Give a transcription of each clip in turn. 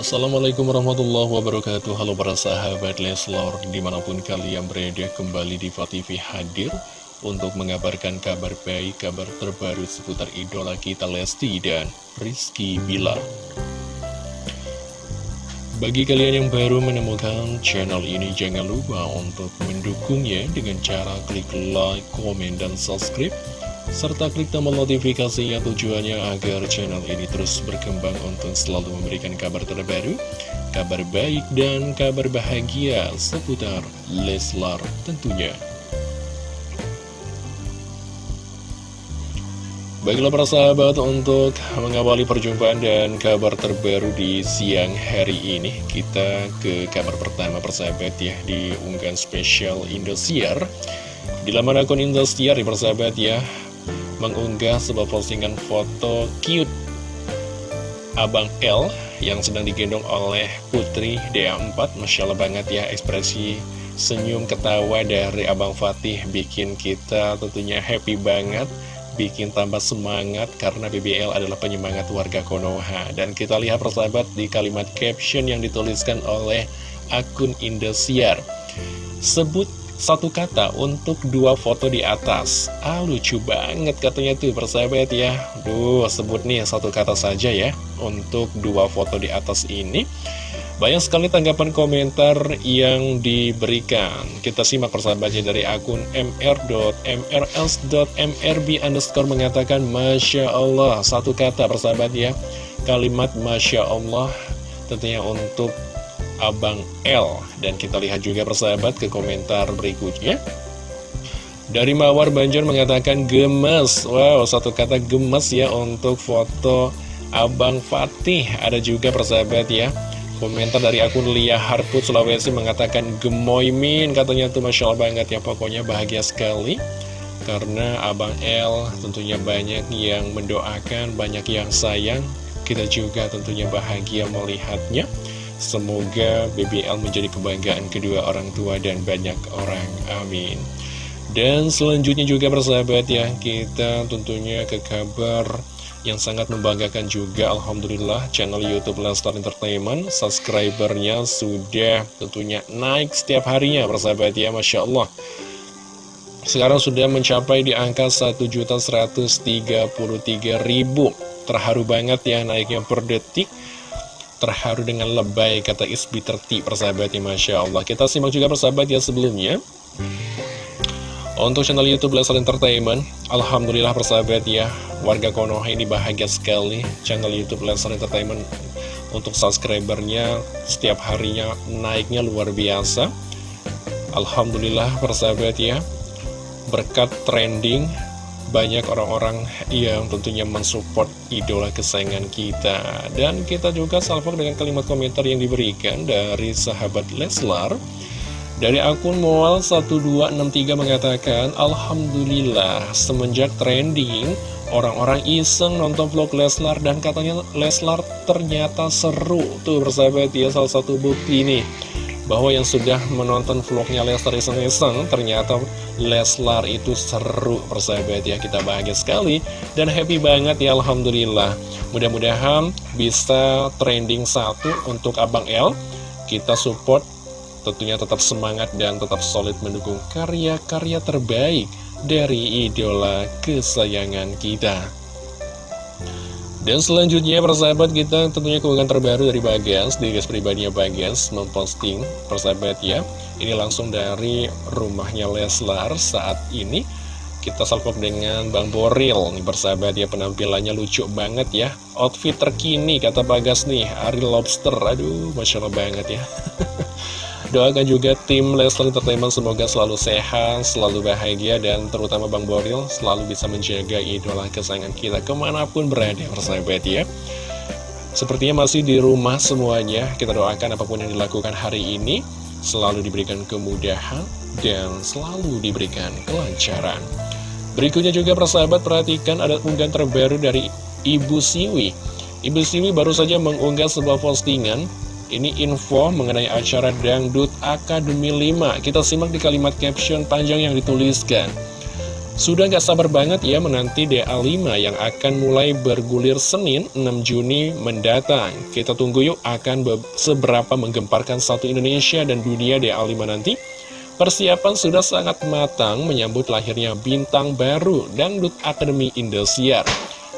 Assalamualaikum warahmatullahi wabarakatuh. Halo para sahabat Leslor Di mana pun kalian berada kembali di TV hadir Untuk mengabarkan kabar baik, kabar terbaru seputar idola kita Lesti dan Rizky Bilar. Bagi kalian yang baru menemukan channel ini Jangan lupa untuk mendukungnya dengan cara klik like, komen, dan subscribe serta klik tombol notifikasi yang tujuannya agar channel ini terus berkembang untuk selalu memberikan kabar terbaru, kabar baik dan kabar bahagia seputar Leslar tentunya. Baiklah para sahabat untuk mengawali perjumpaan dan kabar terbaru di siang hari ini Kita ke kabar pertama persahabat ya di unggahan spesial Indosiar Di laman akun Indosiar ya persahabat ya mengunggah sebuah postingan foto cute Abang L yang sedang digendong oleh Putri DA4 Masya Allah banget ya ekspresi senyum ketawa dari Abang Fatih bikin kita tentunya happy banget bikin tambah semangat karena BBL adalah penyemangat warga Konoha. Dan kita lihat persahabat di kalimat caption yang dituliskan oleh akun Indosiar. Sebut satu kata untuk dua foto di atas. Ah lucu banget katanya tuh persahabat ya. Duh sebut nih satu kata saja ya. Untuk dua foto di atas ini Banyak sekali tanggapan komentar yang diberikan. Kita simak persahabatnya dari akun mr.mrs.mrb underscore mengatakan Masya Allah Satu kata persahabat ya. Kalimat Masya Allah Tentunya untuk Abang L. Dan kita lihat juga persahabat ke komentar berikutnya. Dari Mawar Banjar mengatakan gemes. Wow, satu kata gemes ya untuk foto Abang Fatih. Ada juga persahabat ya Komentar dari akun Lia Harput Sulawesi mengatakan gemoy min Katanya tuh Masya Allah banget ya Pokoknya bahagia sekali. Karena Abang L tentunya banyak yang mendoakan Banyak yang sayang. Kita juga tentunya bahagia melihatnya Semoga BBL menjadi kebanggaan kedua orang tua dan banyak orang. Amin. Dan selanjutnya juga bersahabat ya, kita tentunya ke kabar yang sangat membanggakan juga Alhamdulillah channel Youtube Lestar Entertainment subscribernya sudah tentunya naik setiap harinya bersahabat ya Masya Allah sekarang sudah mencapai di angka 1.133.000 terharu banget ya naiknya per detik terharu dengan lebay kata Isbi terti persahabat ya Masya Allah. Kita simak juga persahabat ya sebelumnya. Untuk channel Youtube Leslie Entertainment Alhamdulillah persahabat ya warga Konoha ini bahagia sekali. Channel Youtube Leslie Entertainment untuk subscribernya setiap harinya naiknya luar biasa. Alhamdulillah persahabat ya berkat trending banyak orang-orang yang tentunya mensupport idola kesayangan kita. Dan kita juga salvo dengan kalimat komentar yang diberikan dari sahabat Leslar. Dari akun Moal 1263 mengatakan Alhamdulillah semenjak trending Orang-orang iseng nonton vlog Leslar dan katanya Leslar ternyata seru. Tuh bersahabat ya salah satu bukti nih bahwa yang sudah menonton vlognya Leslar iseng-iseng ternyata Leslar itu seru persahabat ya kita bahagia sekali dan happy banget ya Alhamdulillah. Mudah-mudahan bisa trending satu untuk Abang L. Kita support tentunya tetap semangat dan tetap solid mendukung karya-karya terbaik dari idola kesayangan kita dan selanjutnya persahabat kita tentunya keunggahan terbaru dari Bagas Di guys pribadinya Bagas memposting persahabat ya. Ini langsung dari rumahnya Leslar saat ini. Kita salpok dengan Bang Boril. Nih persahabat ya penampilannya lucu banget ya. Outfit terkini kata Bagas nih Ari Lobster. Aduh Masya Allah banget ya Doakan juga tim Leslie Entertainment semoga selalu sehat, selalu bahagia, dan terutama Bang Boril selalu bisa menjaga idola kesayangan kita ke mana pun berada, persahabat ya. Sepertinya masih di rumah semuanya, kita doakan apa pun yang dilakukan hari ini, selalu diberikan kemudahan, dan selalu diberikan kelancaran. Berikutnya juga persahabat perhatikan ada unggahan terbaru dari Ibu Siwi. Ibu Siwi baru saja mengunggah sebuah postingan ini info mengenai acara Dangdut Akademi 5 Kita simak di kalimat caption panjang yang dituliskan Sudah gak sabar banget ya menanti DA5 yang akan mulai bergulir Senin 6 Juni mendatang. Kita tunggu yuk akan seberapa menggemparkan satu Indonesia dan dunia DA5 nanti. Persiapan sudah sangat matang menyambut lahirnya bintang baru Dangdut Akademi Indosiar.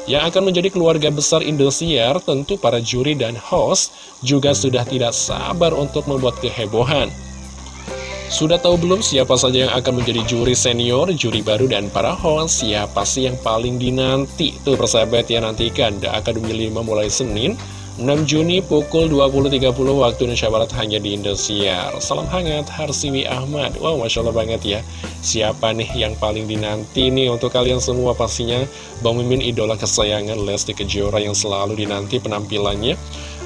Yang akan menjadi keluarga besar Indosiar tentu para juri dan host juga sudah tidak sabar untuk membuat kehebohan. Sudah tahu belum siapa saja yang akan menjadi juri senior, juri baru, dan para host? Siapa sih yang paling dinanti? Tuh persahabat ya nantikan The Academy 5 mulai Senin 6 Juni pukul 20.30 waktu Indonesia Barat hanya di Indosiar. Salam hangat Harsiwi Ahmad. Wow Masya Allah banget ya. Siapa nih yang paling dinanti nih untuk kalian semua pastinya? Bang Mimin idola kesayangan Lesti Kejora yang selalu dinanti penampilannya.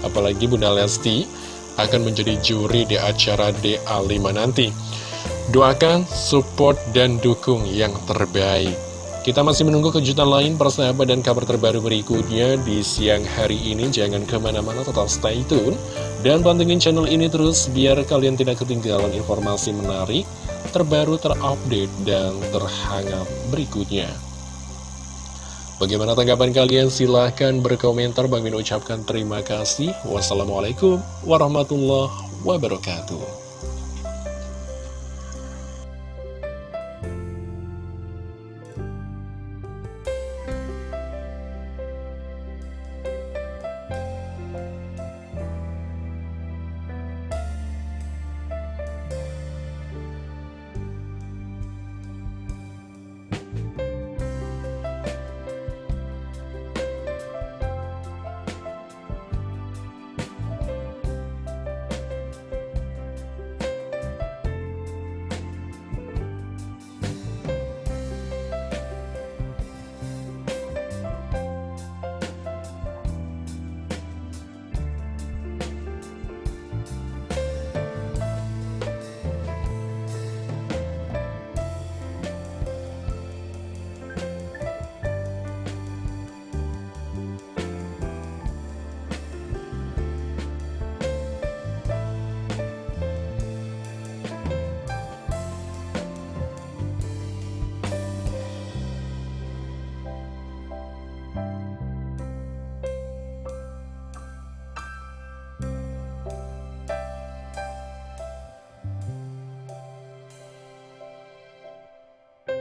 Apalagi Bunda Lesti akan menjadi juri di acara DA5 nanti. Doakan, support, dan dukung yang terbaik. Kita masih menunggu kejutan lain persahabat dan kabar terbaru berikutnya di siang hari ini. Jangan ke mana-mana, tetap stay tune. Dan pantengin channel ini terus biar kalian tidak ketinggalan informasi menarik, terbaru, terupdate, dan terhangat berikutnya. Bagaimana tanggapan kalian? Silahkan berkomentar. Bang Min ucapkan terima kasih. Wassalamualaikum warahmatullahi wabarakatuh.